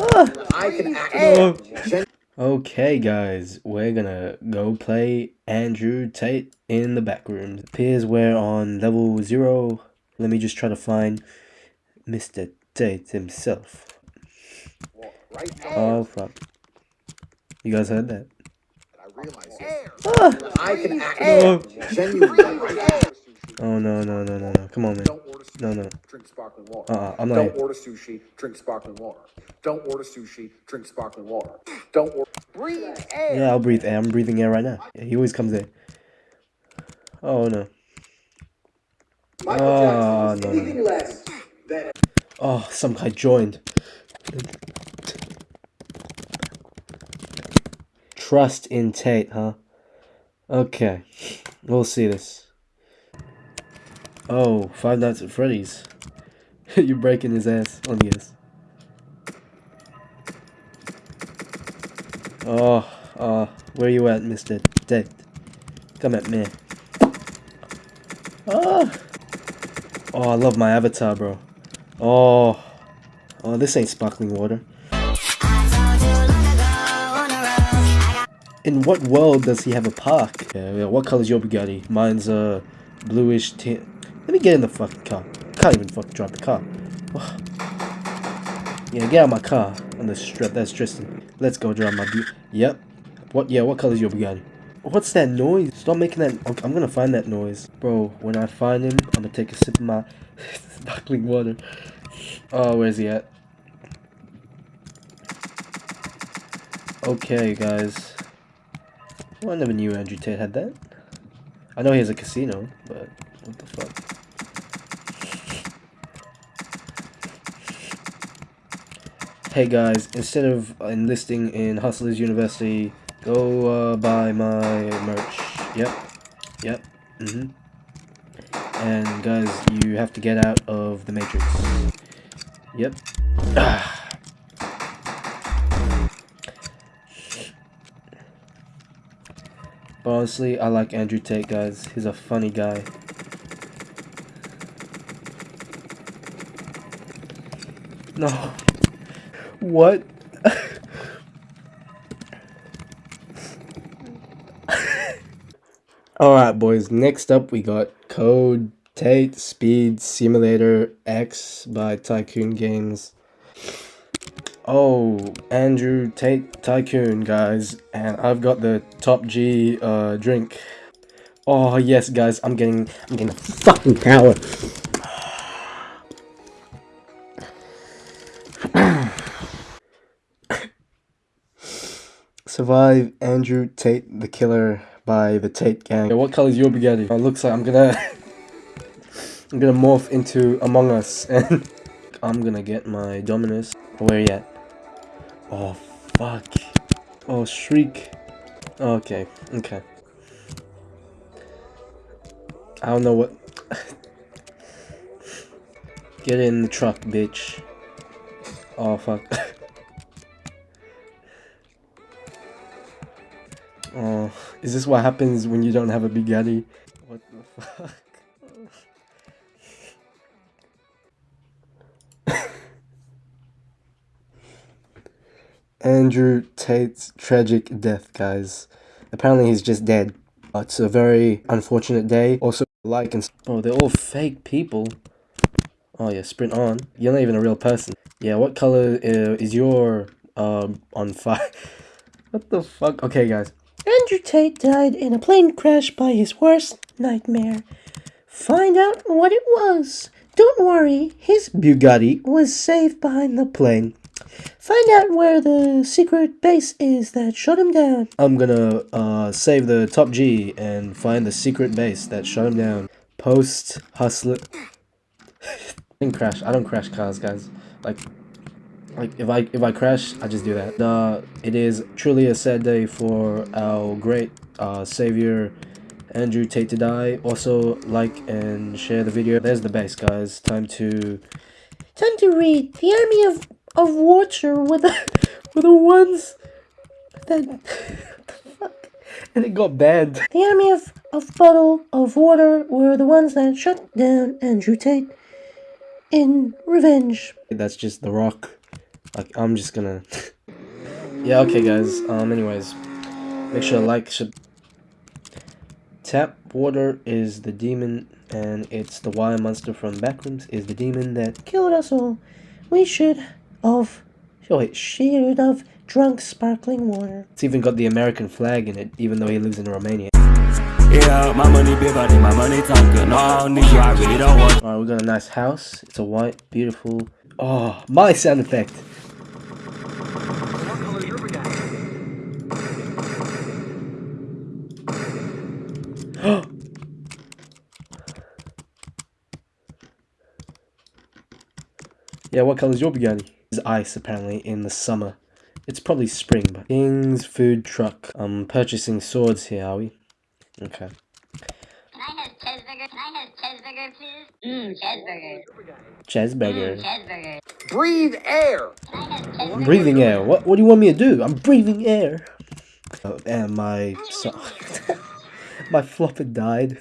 I can act. Okay, guys, we're gonna go play Andrew Tate in the back room. Appears we're on level zero. Let me just try to find Mr. Tate himself. Oh fuck! You guys heard that? I can act. Oh. Genuinely. Oh no no no no no! Come on, man. Order sushi. No no. Drink sparkling water. Uh-uh, I'm not Don't order sushi. Drink sparkling water. Don't order sushi. Drink sparkling water. Don't order. Breathe air. Yeah, I'll breathe air. I'm breathing air right now. Yeah, he always comes in. Oh no. Michael Oh, Jackson no, no, less than Oh, some guy joined. Trust in Tate, huh? Okay, we'll see this. Oh, Five Nights at Freddy's. You're breaking his ass on yes. Oh, uh, where you at, Mr. Tate? Come at me. Oh, oh, I love my avatar, bro. Oh, oh, this ain't sparkling water. In what world does he have a park? Yeah, yeah, what color's your Bugatti? Mine's a bluish tint. Let me get in the fucking car. Can't even fucking drive the car. Yeah, get out my car on the strip. That's Tristan. Let's go drive my Yep. What? Yeah, what color's your Bugatti? What's that noise? Stop making that. I'm gonna find that noise. Bro, when I find him, I'm gonna take a sip of my sparkling water. Oh, where's he at? Okay, guys. Well, I never knew Andrew Tate had that. I know he has a casino, but what the fuck? Hey guys, instead of enlisting in Hustlers University, go uh, buy my merch. Yep, yep, mm-hmm. And guys, you have to get out of the Matrix. Yep. But honestly, I like Andrew Tate, guys. He's a funny guy. No. What? Alright, boys. Next up, we got Code Tate Speed Simulator X by Tycoon Games. Oh, Andrew Tate Tycoon, guys. And I've got the Top G uh, drink. Oh, yes, guys. I'm getting, I'm getting fucking power. Survive Andrew Tate the Killer by the Tate Gang. Yeah, what color is your Bugatti? It looks like I'm gonna I'm gonna morph into Among Us and I'm gonna get my Dominus. Where you at? Oh fuck. Oh shriek. Okay, okay. I don't know what Get in the truck, bitch. Oh fuck. Oh, is this what happens when you don't have a Bugatti? What the fuck? Andrew Tate's tragic death, guys. Apparently he's just dead. It's a very unfortunate day. Also, like and... Oh, they're all fake people. Oh yeah, sprint on. You're not even a real person. Yeah, what color uh, is your um on fire? what the fuck? Okay, guys. Andrew Tate died in a plane crash by his worst nightmare. Find out what it was. Don't worry, his Bugatti. was safe behind the Plane. Find out where the secret base is that shut him down. I'm gonna uh save the top G and find the secret base that shut him down. Post hustler. Didn't crash. I don't crash cars, guys. Like, like if I if I crash, I just do that. Uh, it is truly a sad day for our great uh savior. Andrew Tate to die. Also, like and share the video. There's the base, guys. Time to Time to read. The army of of water were the were the ones that the fuck and it got banned. the army of of bottle of water were the ones that shut down Andrew Tate in revenge. That's just the rock. Like, I'm just gonna... yeah, okay, guys. Um, anyways. Make sure to like, sub... Tap Water is the demon, and it's the wire monster from Backrooms is the demon that... Killed us all. We should have, Oh, wait, should have drunk sparkling water. It's even got the American flag in it, even though he lives in Romania. Yeah, my money bigger than my money talking. No, I don't need you, I really don't want Alright, we got a nice house. It's a white, beautiful... Oh, my sound effect! Yeah, what color is your Bugatti? It's ice, apparently, in the summer. It's probably spring, but... King's Food Truck. I'm purchasing swords here, are we? Okay. Can I have cheeseburger? Can I have cheeseburger, please? Mmm, cheeseburger. Cheeseburger. Mm, cheeseburger. Breathe air. Can I have breathing air. What what do you want me to do? I'm breathing air. Oh, and my so, my flopper died.